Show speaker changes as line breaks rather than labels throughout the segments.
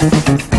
Thank you.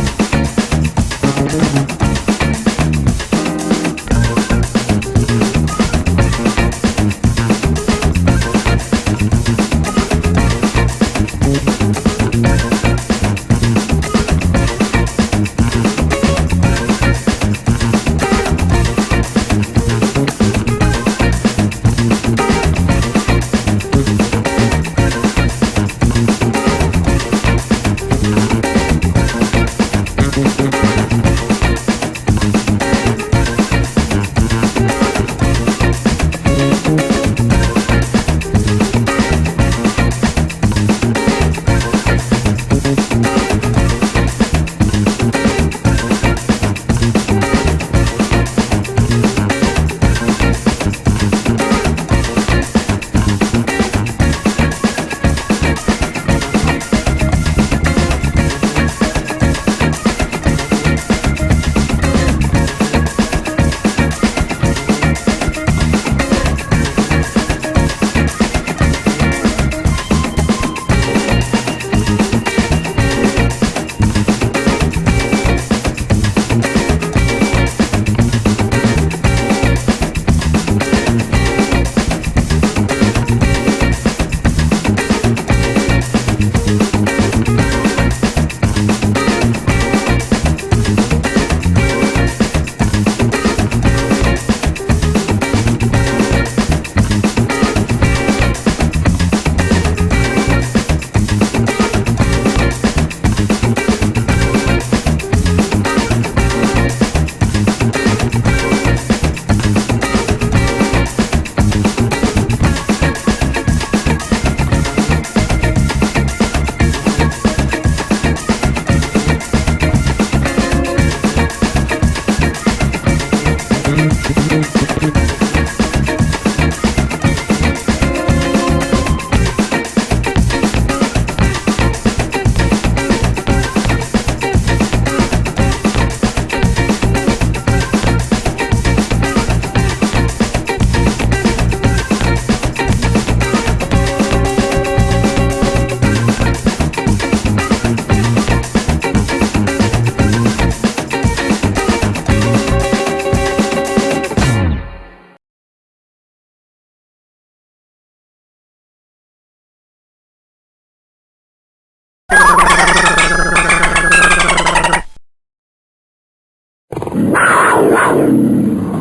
了。